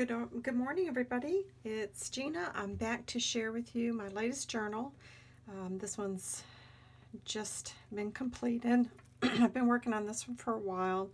Good, uh, good morning, everybody. It's Gina. I'm back to share with you my latest journal. Um, this one's just been completed. I've been working on this one for a while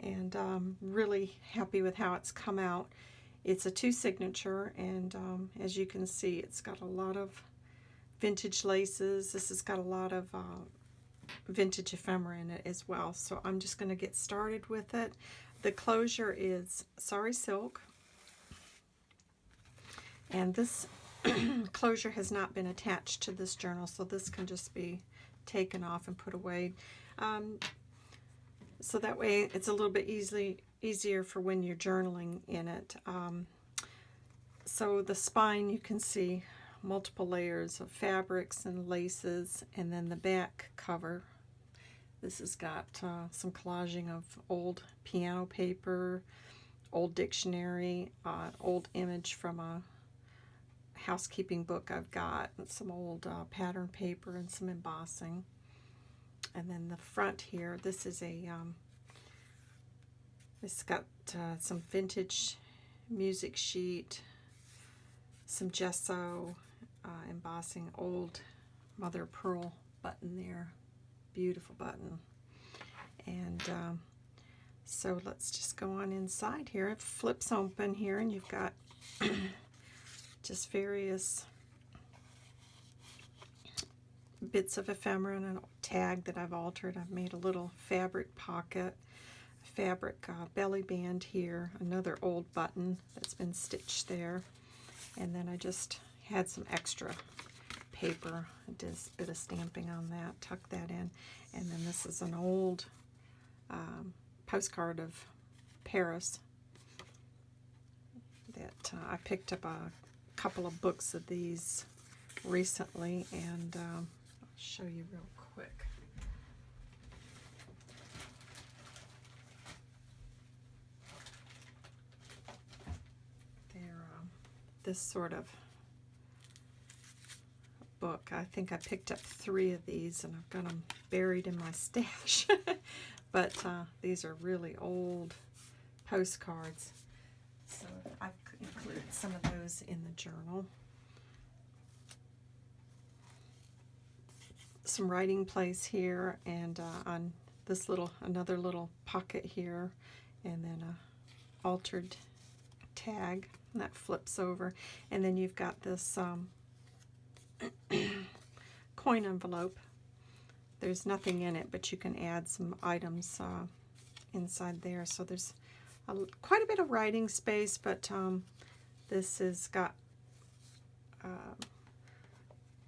and um, really happy with how it's come out. It's a two signature and um, as you can see it's got a lot of vintage laces. This has got a lot of uh, vintage ephemera in it as well. So I'm just going to get started with it. The closure is Sari Silk. And this closure has not been attached to this journal, so this can just be taken off and put away. Um, so that way it's a little bit easily easier for when you're journaling in it. Um, so the spine you can see multiple layers of fabrics and laces and then the back cover this has got uh, some collaging of old piano paper, old dictionary, uh, old image from a housekeeping book I've got, some old uh, pattern paper and some embossing. And then the front here, this is a, um, it's got uh, some vintage music sheet, some gesso, uh, embossing, old mother pearl button there beautiful button. And um, so let's just go on inside here. It flips open here and you've got just various bits of ephemera and a tag that I've altered. I've made a little fabric pocket, fabric uh, belly band here, another old button that's been stitched there. And then I just had some extra paper. I did a bit of stamping on that, tucked that in. And then this is an old um, postcard of Paris that uh, I picked up a couple of books of these recently and um, I'll show you real quick. They're um, this sort of book. I think I picked up three of these and I've got them buried in my stash. but uh, these are really old postcards. Some of those in the journal. Some writing place here and uh, on this little, another little pocket here and then a altered tag that flips over. And then you've got this um, coin envelope. There's nothing in it, but you can add some items uh, inside there. So there's a, quite a bit of writing space, but um, this has got, uh,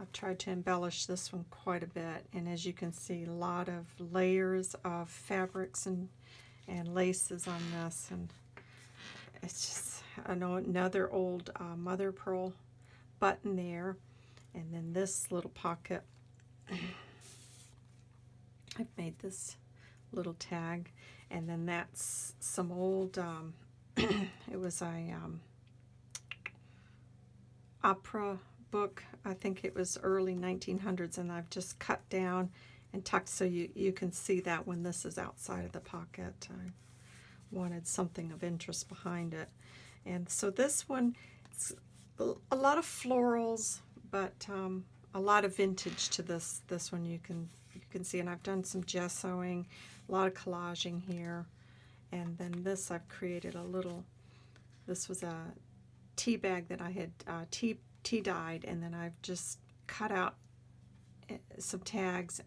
I've tried to embellish this one quite a bit. And as you can see, a lot of layers of fabrics and, and laces on this. And it's just another old uh, mother pearl button there and then this little pocket I've made this little tag and then that's some old um, it was a um, opera book. I think it was early 1900s and I've just cut down and tucked so you, you can see that when this is outside of the pocket. I wanted something of interest behind it. And so this one a lot of florals but um, a lot of vintage to this this one you can you can see. And I've done some gessoing a lot of collaging here. And then this I've created a little this was a tea bag that I had uh, tea tea dyed and then I've just cut out eh, some tags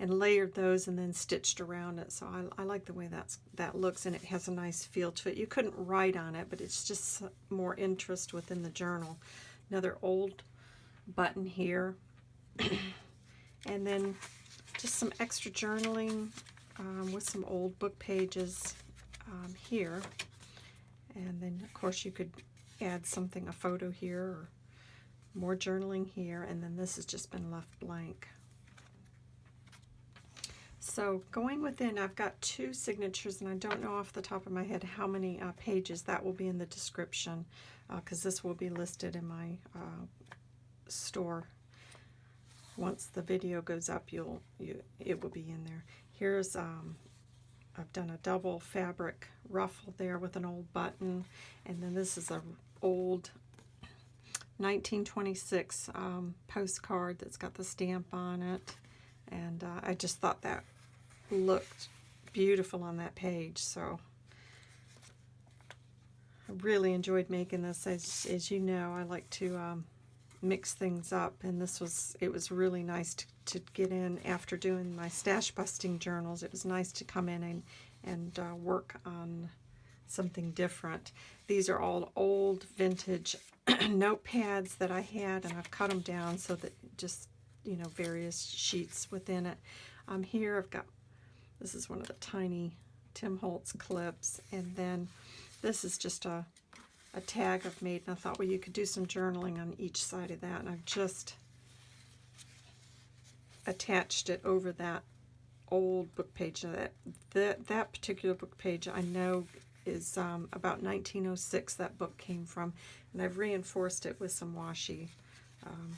and layered those and then stitched around it so I, I like the way that's that looks and it has a nice feel to it you couldn't write on it but it's just more interest within the journal another old button here. and then just some extra journaling um, with some old book pages um, here. And then, of course, you could add something, a photo here, or more journaling here, and then this has just been left blank. So going within, I've got two signatures, and I don't know off the top of my head how many uh, pages. That will be in the description, because uh, this will be listed in my uh, store. Once the video goes up, you'll you it will be in there. Here's um, I've done a double fabric ruffle there with an old button, and then this is a old 1926 um, postcard that's got the stamp on it, and uh, I just thought that looked beautiful on that page. So I really enjoyed making this. As as you know, I like to um, mix things up, and this was it was really nice to, to get in after doing my stash busting journals. It was nice to come in and and uh, work on something different. These are all old vintage notepads that I had, and I've cut them down so that just you know various sheets within it. Um, here I've got this is one of the tiny Tim Holtz clips, and then this is just a a tag I've made, and I thought, well, you could do some journaling on each side of that, and I've just attached it over that old book page. That that, that particular book page I know is um, about 1906 that book came from, and I've reinforced it with some washi um,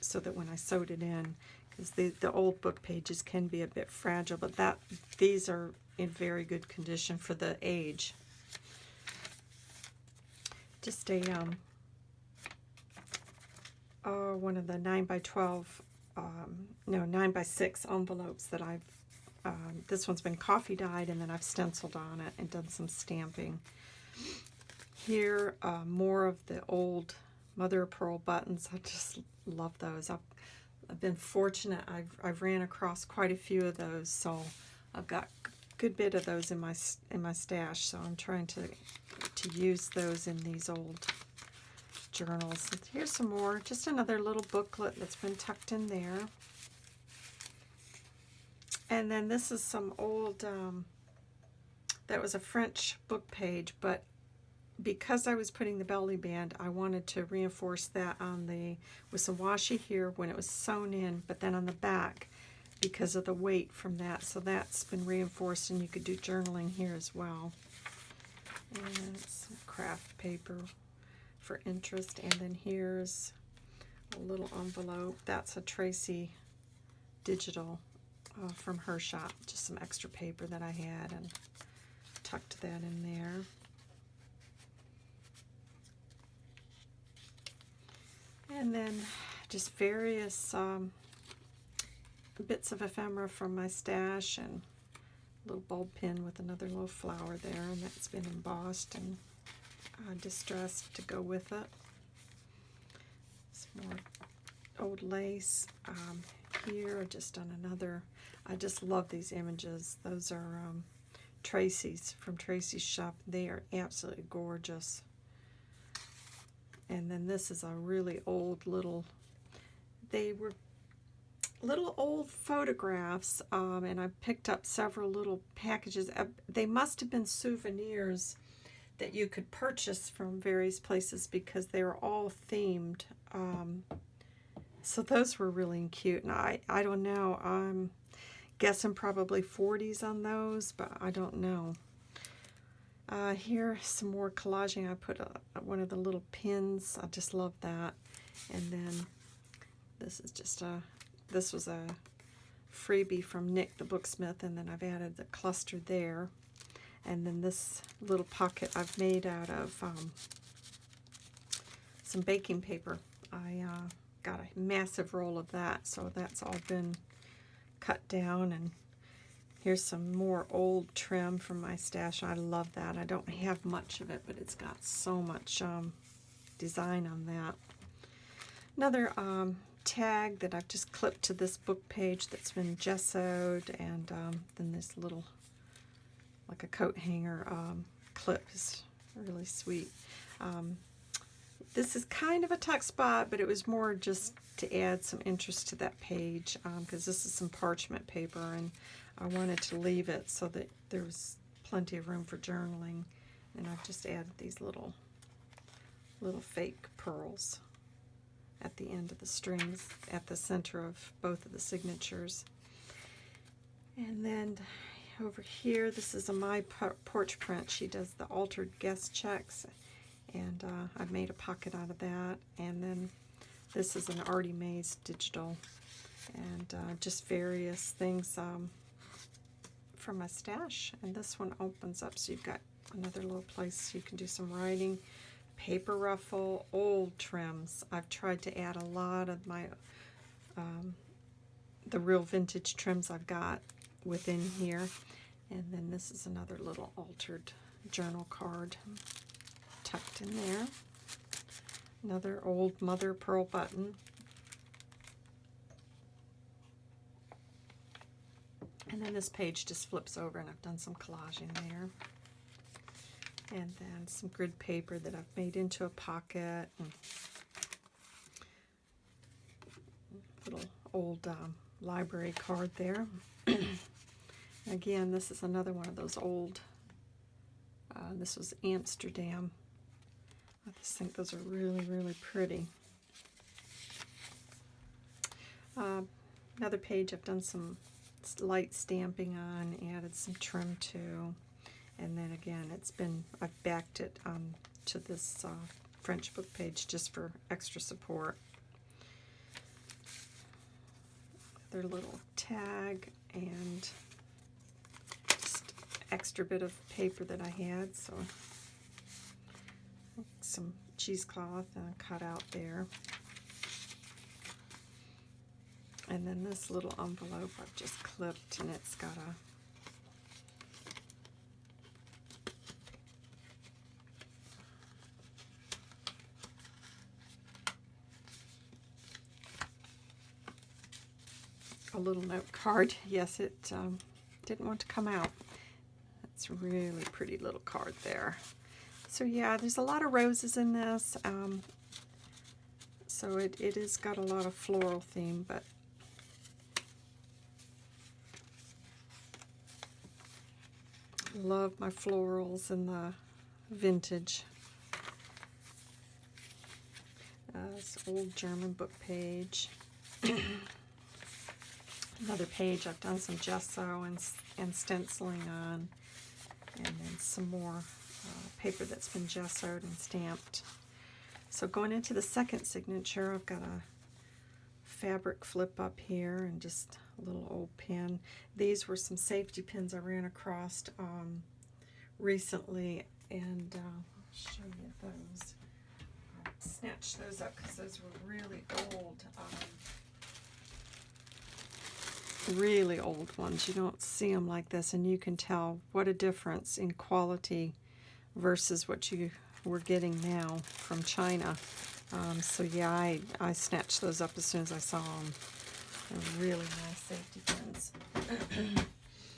so that when I sewed it in, because the, the old book pages can be a bit fragile, but that these are in very good condition for the age just a um, uh, one of the 9 by 12 um, no 9 by 6 envelopes that I've um, this one's been coffee dyed and then I've stenciled on it and done some stamping. Here uh, more of the old mother of pearl buttons. I just love those. I've, I've been fortunate. I've, I've ran across quite a few of those so I've got good bit of those in my in my stash, so I'm trying to to use those in these old journals. Here's some more, just another little booklet that's been tucked in there. And then this is some old, um, that was a French book page, but because I was putting the belly band, I wanted to reinforce that on the, with some washi here when it was sewn in, but then on the back, because of the weight from that. So that's been reinforced and you could do journaling here as well. And some craft paper for interest. And then here's a little envelope. That's a Tracy digital uh, from her shop. Just some extra paper that I had and tucked that in there. And then just various um, bits of ephemera from my stash and a little bulb pin with another little flower there and that's been embossed and uh, distressed to go with it. Some more old lace. Um, here I just done another. I just love these images. Those are um, Tracy's from Tracy's shop. They are absolutely gorgeous. And then this is a really old little, they were little old photographs, um, and I picked up several little packages. Uh, they must have been souvenirs that you could purchase from various places because they were all themed. Um, so those were really cute, and I, I don't know, I'm guessing probably 40s on those, but I don't know. Uh, here, some more collaging. I put a, one of the little pins. I just love that. And then this is just a this was a freebie from Nik the Booksmith, and then I've added the cluster there. And then this little pocket I've made out of um, some baking paper. I uh, got a massive roll of that, so that's all been cut down. And here's some more old trim from my stash. I love that. I don't have much of it, but it's got so much um, design on that. Another um, tag that I've just clipped to this book page that's been gessoed and um, then this little like a coat hanger um, clip is really sweet. Um, this is kind of a tuck spot but it was more just to add some interest to that page because um, this is some parchment paper and I wanted to leave it so that there was plenty of room for journaling and I've just added these little little fake pearls at the end of the strings at the center of both of the signatures. And then over here, this is a My Porch print. She does the altered guest checks, and uh, I've made a pocket out of that. And then this is an Artie Mays digital, and uh, just various things um, from my stash. And this one opens up so you've got another little place you can do some writing. Paper ruffle, old trims. I've tried to add a lot of my, um, the real vintage trims I've got within here. And then this is another little altered journal card tucked in there. Another old mother pearl button. And then this page just flips over and I've done some collaging there. And then some grid paper that I've made into a pocket. little old um, library card there. Again, this is another one of those old, uh, this was Amsterdam. I just think those are really, really pretty. Uh, another page I've done some light stamping on, added some trim to, and then again it's been, I've backed it um, to this uh, French book page just for extra support. Their little tag and just extra bit of paper that I had, so some cheesecloth and a cutout there. And then this little envelope I've just clipped and it's got a a little note card. Yes, it um, didn't want to come out. That's a really pretty little card there. So yeah, there's a lot of roses in this. Um, so it, it has got a lot of floral theme, but love my florals and the vintage. Uh, this old German book page. Another page I've done some gesso and, and stenciling on. And then some more uh, paper that's been gessoed and stamped. So going into the second signature, I've got a fabric flip up here and just a little old pin. These were some safety pins I ran across um, recently, and uh, show you those. I snatched those up because those were really old. Um, really old ones. You don't see them like this, and you can tell what a difference in quality versus what you were getting now from China. Um, so yeah, I, I snatched those up as soon as I saw them. They're really nice safety pins.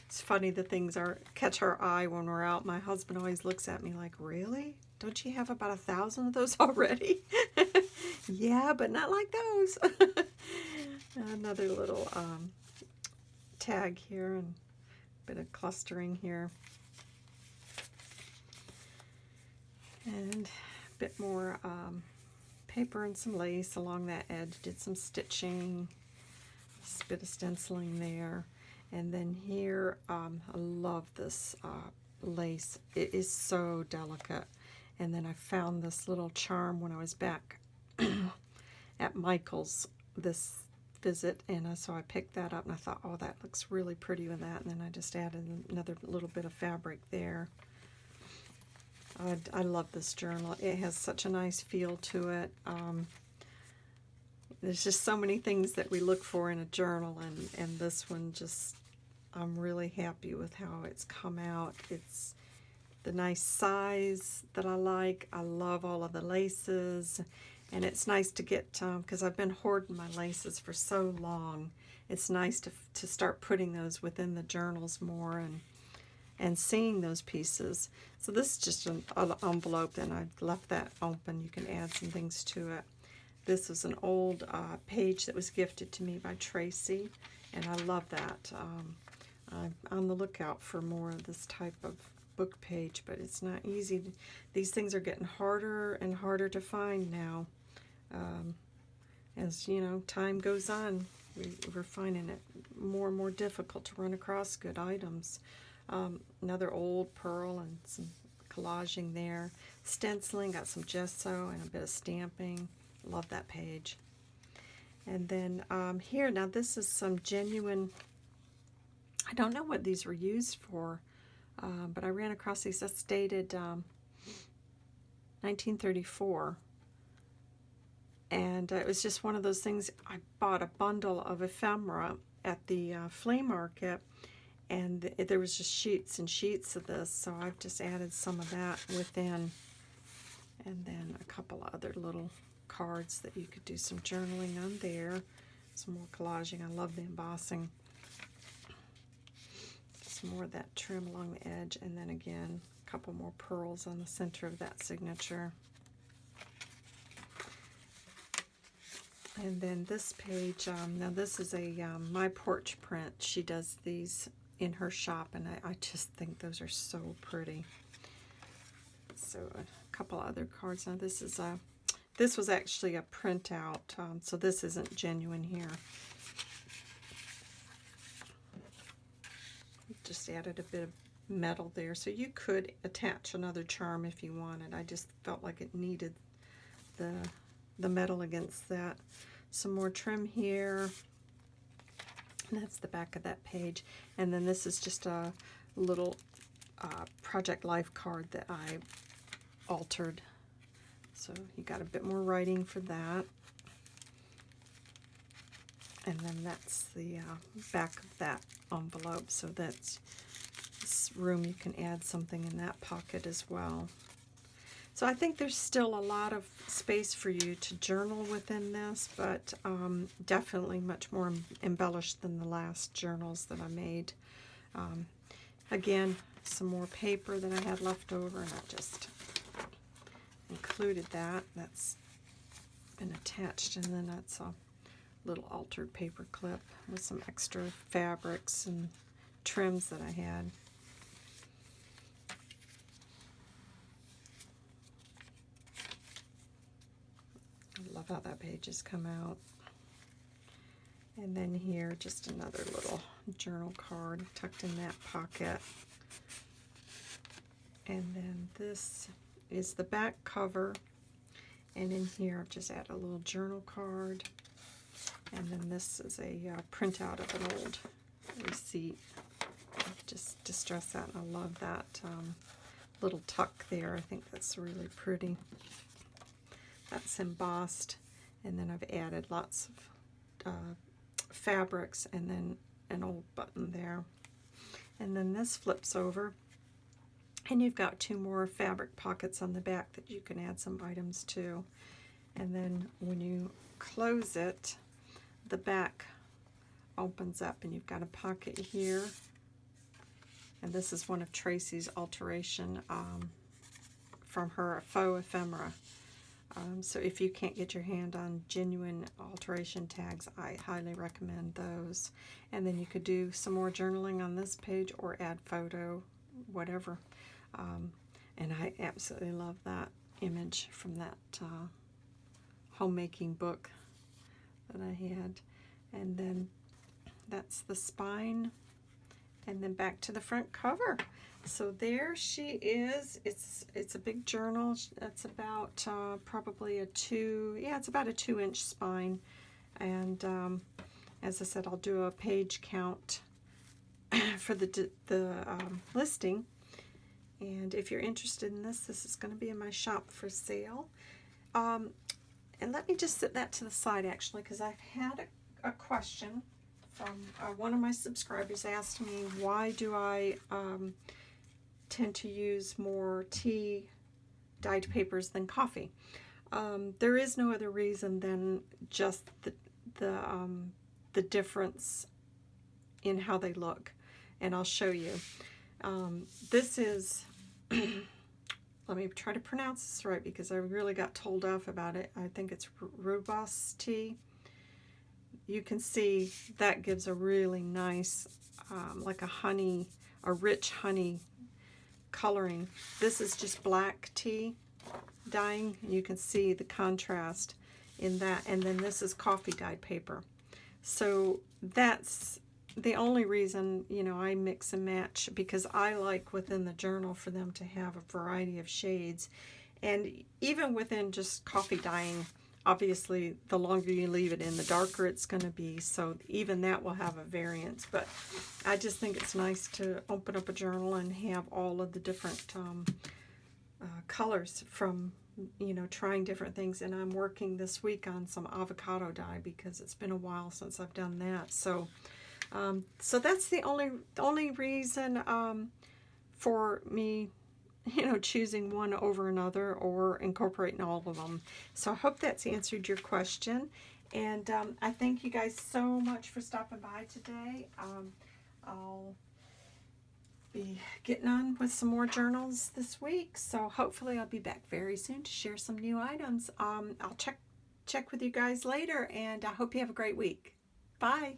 it's funny the things are catch our eye when we're out. My husband always looks at me like, really? Don't you have about a thousand of those already? yeah, but not like those. Another little um, tag here and a bit of clustering here. and a bit more um, paper and some lace along that edge. Did some stitching, a bit of stenciling there. And then here, um, I love this uh, lace. It is so delicate. And then I found this little charm when I was back at Michael's this visit. And uh, so I picked that up and I thought, oh, that looks really pretty with that. And then I just added another little bit of fabric there. I, I love this journal. It has such a nice feel to it. Um, there's just so many things that we look for in a journal, and, and this one just, I'm really happy with how it's come out. It's the nice size that I like. I love all of the laces, and it's nice to get, because um, I've been hoarding my laces for so long. It's nice to, to start putting those within the journals more, and and seeing those pieces. So this is just an envelope and I left that open. You can add some things to it. This is an old uh, page that was gifted to me by Tracy and I love that. Um, I'm on the lookout for more of this type of book page, but it's not easy. These things are getting harder and harder to find now. Um, as, you know, time goes on, we, we're finding it more and more difficult to run across good items. Um, another old pearl and some collaging there. Stenciling, got some gesso and a bit of stamping. Love that page. And then um, here, now this is some genuine I don't know what these were used for, uh, but I ran across these. That's dated um, 1934. And uh, it was just one of those things. I bought a bundle of ephemera at the uh, flea market, and th there was just sheets and sheets of this. So I've just added some of that within, and then a couple of other little cards that you could do some journaling on there. Some more collaging. I love the embossing. Some more of that trim along the edge, and then again, a couple more pearls on the center of that signature. And then this page, um, now this is a um, My Porch print. She does these in her shop, and I, I just think those are so pretty. So a couple other cards. Now this is a, this was actually a printout, um, so this isn't genuine here. Just added a bit of metal there, so you could attach another charm if you wanted. I just felt like it needed the the metal against that. Some more trim here. And that's the back of that page. And then this is just a little uh, Project Life card that I altered. So you got a bit more writing for that. And then that's the uh, back of that envelope. So that's room you can add something in that pocket as well. So I think there's still a lot of space for you to journal within this, but um, definitely much more embellished than the last journals that I made. Um, again, some more paper that I had left over, and I just included that. That's been attached, and then that's a little altered paper clip with some extra fabrics and trims that I had. How that page has come out. And then here, just another little journal card tucked in that pocket. And then this is the back cover. And in here, I've just added a little journal card. And then this is a uh, printout of an old receipt. Just distress that, and I love that um, little tuck there. I think that's really pretty. That's embossed. And then I've added lots of uh, fabrics and then an old button there. And then this flips over. And you've got two more fabric pockets on the back that you can add some items to. And then when you close it, the back opens up and you've got a pocket here. And this is one of Tracy's alteration um, from her faux ephemera. Um, so if you can't get your hand on genuine alteration tags, I highly recommend those. And then you could do some more journaling on this page or add photo, whatever. Um, and I absolutely love that image from that uh, homemaking book that I had. And then that's the spine. And then back to the front cover. So there she is. It's it's a big journal. It's about uh, probably a two, yeah, it's about a two inch spine. And um, as I said, I'll do a page count for the, the um, listing. And if you're interested in this, this is going to be in my shop for sale. Um, and let me just set that to the side actually, because I've had a, a question from uh, one of my subscribers asked me, why do I um, tend to use more tea dyed papers than coffee. Um, there is no other reason than just the, the, um, the difference in how they look. And I'll show you. Um, this is, let me try to pronounce this right because I really got told off about it. I think it's rooibos tea. You can see that gives a really nice, um, like a honey, a rich honey coloring. This is just black tea dyeing. You can see the contrast in that. And then this is coffee dyed paper. So that's the only reason, you know, I mix and match because I like within the journal for them to have a variety of shades. And even within just coffee dyeing, obviously the longer you leave it in, the darker it's going to be. So even that will have a variance. But I just think it's nice to open up a journal and have all of the different um, uh, colors from you know trying different things and I'm working this week on some avocado dye because it's been a while since I've done that so um, so that's the only only reason um, for me you know choosing one over another or incorporating all of them so I hope that's answered your question and um, I thank you guys so much for stopping by today um, I'll be getting on with some more journals this week. So hopefully I'll be back very soon to share some new items. Um, I'll check check with you guys later and I hope you have a great week. Bye.